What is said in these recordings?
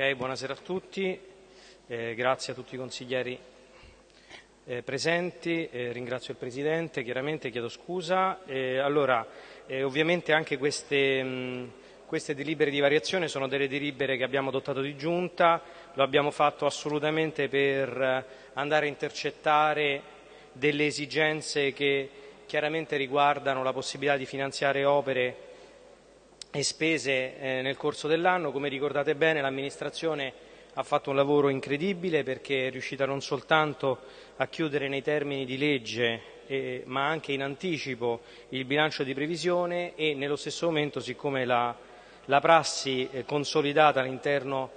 Ok, buonasera a tutti, eh, grazie a tutti i consiglieri eh, presenti, eh, ringrazio il Presidente, chiaramente chiedo scusa. allora, eh, ovviamente anche queste, mh, queste, delibere di variazione sono delle delibere che abbiamo adottato di giunta, lo abbiamo fatto assolutamente per eh, andare a intercettare delle esigenze che chiaramente riguardano la possibilità di finanziare opere e spese eh, nel corso dell'anno. Come ricordate bene l'amministrazione ha fatto un lavoro incredibile perché è riuscita non soltanto a chiudere nei termini di legge eh, ma anche in anticipo il bilancio di previsione e nello stesso momento, siccome la, la prassi eh, consolidata all'interno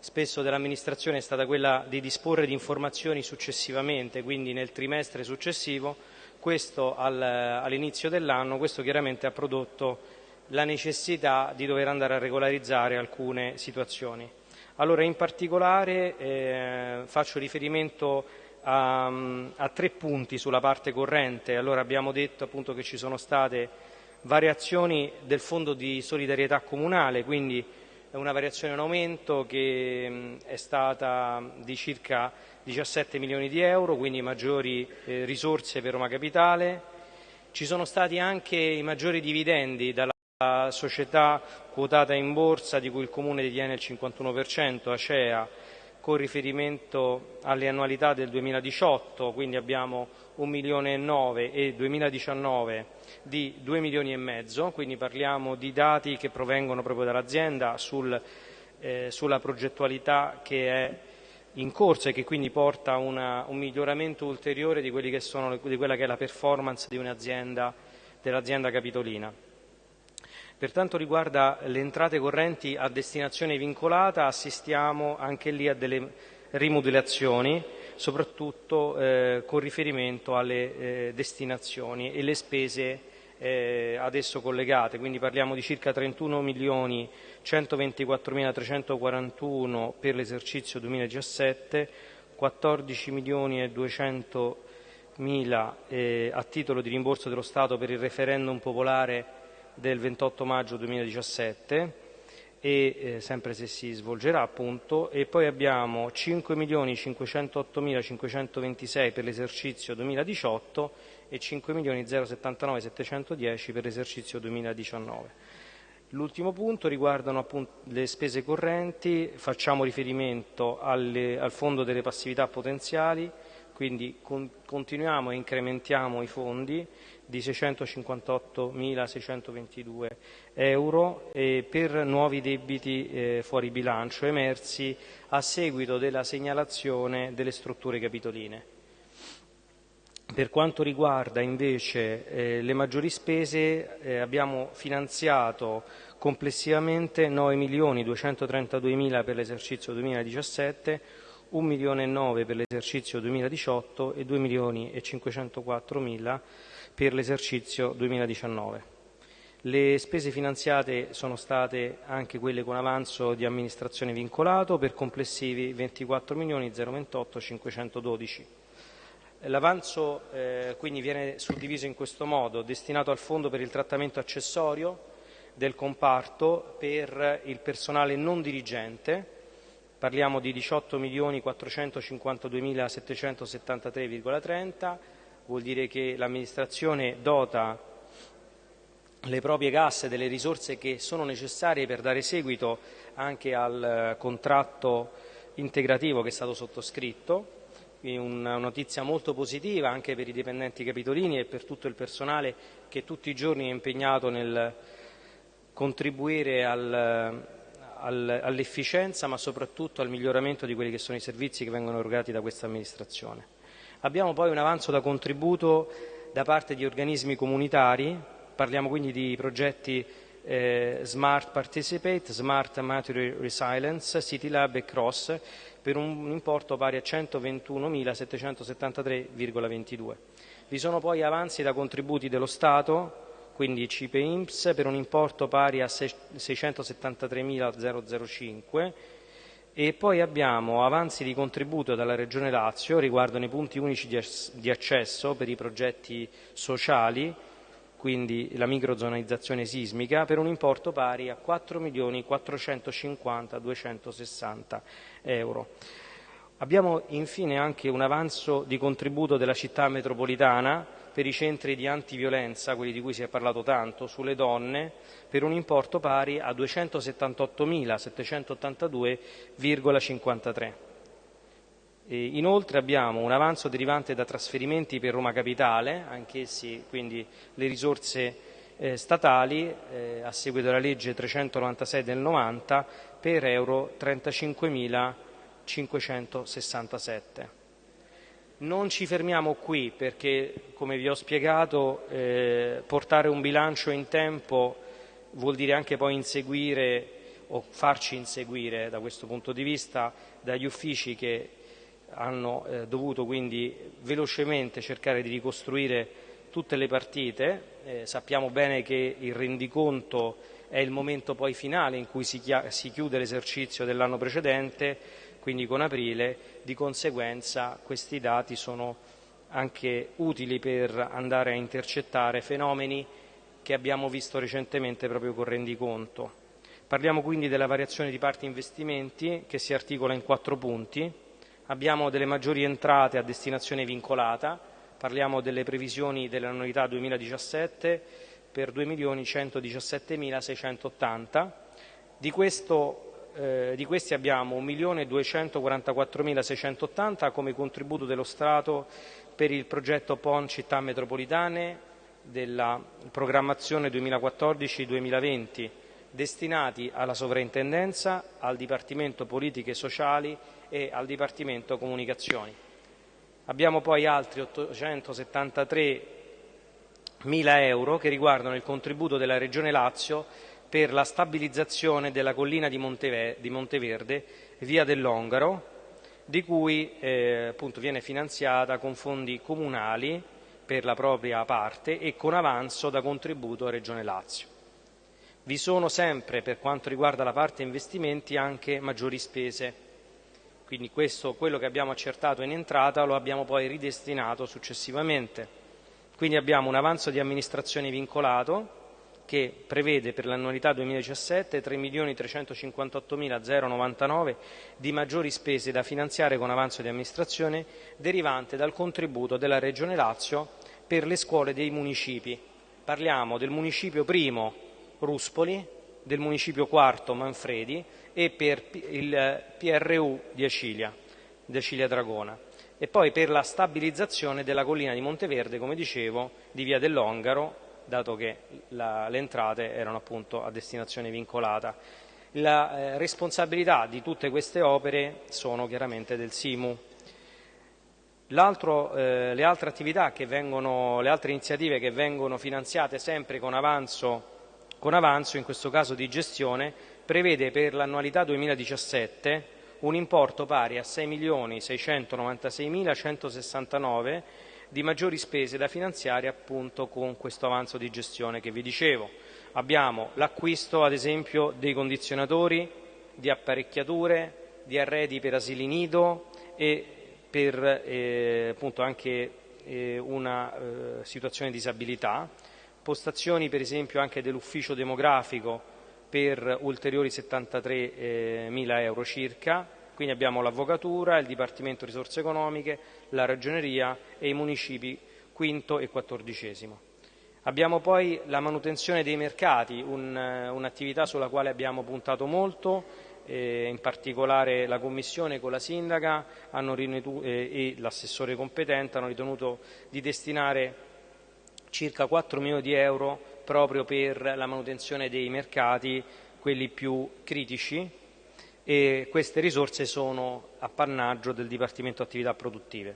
spesso dell'amministrazione è stata quella di disporre di informazioni successivamente, quindi nel trimestre successivo, questo al, all'inizio dell'anno, questo chiaramente ha prodotto la necessità di dover andare a regolarizzare alcune situazioni. Allora, in particolare eh, faccio riferimento a, a, tre punti sulla parte corrente. Allora, abbiamo detto appunto che ci sono state variazioni del fondo di solidarietà comunale, quindi una variazione in aumento che mh, è stata di circa 17 milioni di euro, quindi maggiori eh, risorse per Roma Capitale. Ci sono stati anche i maggiori dividendi dalla la società quotata in borsa di cui il Comune detiene il 51%, Acea, con riferimento alle annualità del 2018, quindi abbiamo 1 milione e 9 e 2019 di 2 milioni e mezzo, quindi parliamo di dati che provengono proprio dall'azienda sul, eh, sulla progettualità che è in corso e che quindi porta una, un miglioramento ulteriore di, sono, di, quella che è la performance di un'azienda, dell'azienda capitolina. Per quanto riguarda le entrate correnti a destinazione vincolata, assistiamo anche lì a delle rimodulazioni, soprattutto eh, con riferimento alle eh, destinazioni e le spese eh, ad esso collegate, quindi parliamo di circa 31 milioni 124.341 per l'esercizio 2017, 14 milioni 200 mila eh, a titolo di rimborso dello Stato per il referendum popolare del 28 maggio 2017 e eh, sempre se si svolgerà appunto e poi abbiamo 5.508.526 per l'esercizio 2018 e 5.079.710 per l'esercizio 2019. L'ultimo punto riguardano appunto le spese correnti, facciamo riferimento alle, al fondo delle passività potenziali, quindi con, continuiamo e incrementiamo i fondi di 658.622 euro eh, per nuovi debiti eh, fuori bilancio emersi a seguito della segnalazione delle strutture capitoline. Per quanto riguarda invece eh, le maggiori spese eh, abbiamo finanziato complessivamente 9.232.000 per l'esercizio 2017, 1 milione e 9 per l'esercizio 2018 e 2 milioni 504 mila per l'esercizio 2019. Le spese finanziate sono state anche quelle con avanzo di amministrazione vincolato per complessivi 24 milioni 028 512. L'avanzo eh, quindi viene suddiviso in questo modo, destinato al Fondo per il trattamento accessorio del comparto per il personale non dirigente, parliamo di 18.452.773,30, vuol dire che l'amministrazione dota le proprie casse delle risorse che sono necessarie per dare seguito anche al contratto integrativo che è stato sottoscritto, quindi una notizia molto positiva anche per i dipendenti capitolini e per tutto il personale che tutti i giorni è impegnato nel contribuire al, all'efficienza ma soprattutto al miglioramento di quelli che sono i servizi che vengono erogati da questa amministrazione. Abbiamo poi un avanzo da contributo da parte di organismi comunitari, parliamo quindi di progetti eh, Smart Participate, Smart Material Resilience, City Lab e Cross per un importo pari a 121.773,22. Vi sono poi avanzi da contributi dello Stato quindi CIPE INPS per un importo pari a 673.005 e poi abbiamo avanzi di contributo dalla Regione Lazio riguardano i punti unici di accesso per i progetti sociali quindi la microzonalizzazione sismica, per un importo pari a 4.450.260 euro. Abbiamo infine anche un avanzo di contributo della città metropolitana per i centri di antiviolenza, quelli di cui si è parlato tanto, sulle donne, per un importo pari a 278.782,53 Inoltre abbiamo un avanzo derivante da trasferimenti per Roma Capitale, anch'essi quindi le risorse eh, statali eh, a seguito della legge 396 del 90 per euro 35.567. Non ci fermiamo qui perché, come vi ho spiegato, eh, portare un bilancio in tempo vuol dire anche poi inseguire o farci inseguire da questo punto di vista dagli uffici che hanno eh, dovuto quindi velocemente cercare di ricostruire tutte le partite. Eh, sappiamo bene che il rendiconto è il momento poi finale in cui si, si chiude l'esercizio dell'anno precedente, quindi con aprile, di conseguenza questi dati sono anche utili per andare a intercettare fenomeni che abbiamo visto recentemente proprio con rendiconto. Parliamo quindi della variazione di parte investimenti che si articola in quattro punti abbiamo delle maggiori entrate a destinazione vincolata, parliamo delle previsioni dell'annualità 2017 per 2.117.680, di, eh, di questi abbiamo 1.244.680 come contributo dello Stato per il progetto PON Città Metropolitane della programmazione 2014-2020 destinati alla Sovrintendenza, al Dipartimento Politiche Sociali e al Dipartimento Comunicazioni. Abbiamo poi altri 873 mila euro che riguardano il contributo della Regione Lazio per la stabilizzazione della collina di, Monteverde, via dell'Ongaro, di cui eh, appunto viene finanziata con fondi comunali per la propria parte e con avanzo da contributo a Regione Lazio. Vi sono sempre, per quanto riguarda la parte investimenti, anche maggiori spese quindi questo, quello che abbiamo accertato in entrata lo abbiamo poi ridestinato successivamente. Quindi abbiamo un avanzo di amministrazione vincolato che prevede per l'annualità 2017 3.358.099 di maggiori spese da finanziare con avanzo di amministrazione derivante dal contributo della Regione Lazio per le scuole dei municipi. Parliamo del municipio primo Ruspoli, del municipio quarto Manfredi e per il PRU di Acilia, di Acilia Dragona e poi per la stabilizzazione della collina di Monteverde, come dicevo, di Via dell'Ongaro, dato che la, le entrate erano appunto a destinazione vincolata. La eh, responsabilità di tutte queste opere sono chiaramente del SIMU. Eh, le altre attività che vengono, le altre iniziative che vengono finanziate sempre con avanzo, con avanzo in questo caso di gestione, prevede per l'annualità 2017 un importo pari a 6.696.169 di maggiori spese da finanziare appunto con questo avanzo di gestione che vi dicevo. Abbiamo l'acquisto ad esempio dei condizionatori, di apparecchiature, di arredi per asili nido e per eh, appunto anche eh, una eh, situazione di disabilità, postazioni per esempio anche dell'ufficio demografico per ulteriori 73 eh, mila euro circa, quindi abbiamo l'Avvocatura, il Dipartimento Risorse Economiche, la Ragioneria e i municipi quinto e quattordicesimo. Abbiamo poi la manutenzione dei mercati, un, eh, un'attività sulla quale abbiamo puntato molto, eh, in particolare la Commissione con la Sindaca ritenuto, eh, e l'assessore competente hanno ritenuto di destinare circa 4 milioni di euro proprio per la manutenzione dei mercati, quelli più critici, e queste risorse sono appannaggio del Dipartimento Attività Produttive.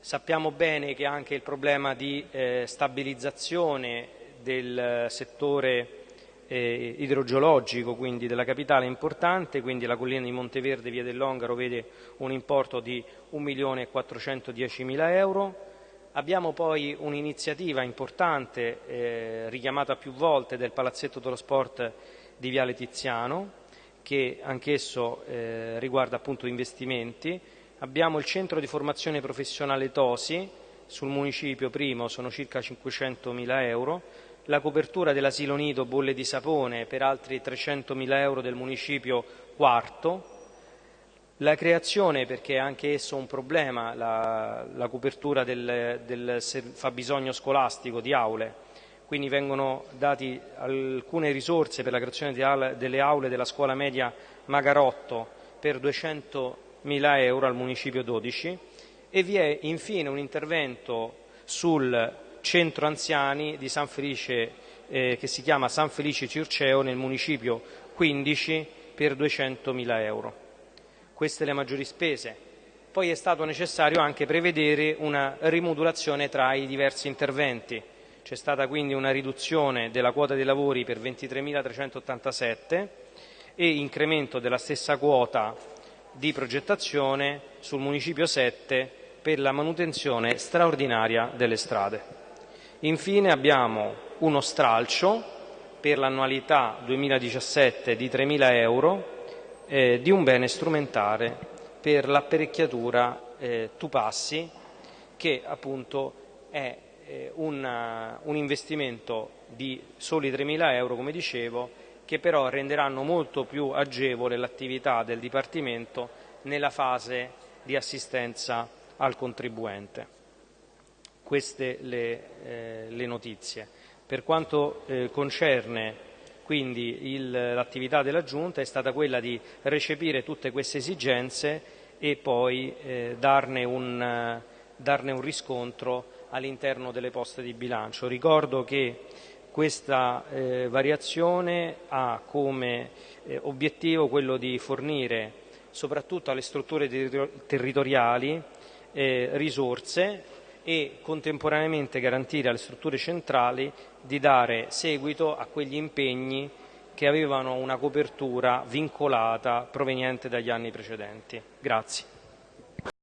Sappiamo bene che anche il problema di eh, stabilizzazione del settore eh, idrogeologico, quindi della capitale, è importante, quindi la collina di Monteverde, via dell'Ongaro, vede un importo di 1.410.000 euro, Abbiamo poi un'iniziativa importante, eh, richiamata più volte, del Palazzetto dello Sport di Viale Tiziano, che anch'esso eh, riguarda appunto investimenti. Abbiamo il centro di formazione professionale Tosi, sul municipio primo sono circa 500.000 euro, la copertura dell'asilo nido bolle di sapone per altri 300.000 euro del municipio quarto, la creazione, perché è anche esso un problema, la, la copertura del, del fabbisogno scolastico di aule, quindi vengono date alcune risorse per la creazione delle aule della scuola media Magarotto per 200.000 euro al municipio 12 e vi è infine un intervento sul centro anziani di San Felice eh, che si chiama San Felice Circeo nel municipio 15 per 200.000 euro. Queste le maggiori spese. Poi è stato necessario anche prevedere una rimodulazione tra i diversi interventi. C'è stata quindi una riduzione della quota dei lavori per 23.387 e incremento della stessa quota di progettazione sul municipio 7 per la manutenzione straordinaria delle strade. Infine abbiamo uno stralcio per l'annualità 2017 di 3.000 euro eh, di un bene strumentale per l'apparecchiatura eh, Tupassi che appunto è eh, una, un investimento di soli 3.000 euro come dicevo che però renderanno molto più agevole l'attività del Dipartimento nella fase di assistenza al contribuente queste le, eh, le notizie. Per quanto eh, concerne quindi l'attività della Giunta è stata quella di recepire tutte queste esigenze e poi eh, darne, un, darne, un, riscontro all'interno delle poste di bilancio. Ricordo che questa eh, variazione ha come eh, obiettivo quello di fornire soprattutto alle strutture territoriali eh, risorse e contemporaneamente garantire alle strutture centrali di dare seguito a quegli impegni che avevano una copertura vincolata proveniente dagli anni precedenti. Grazie.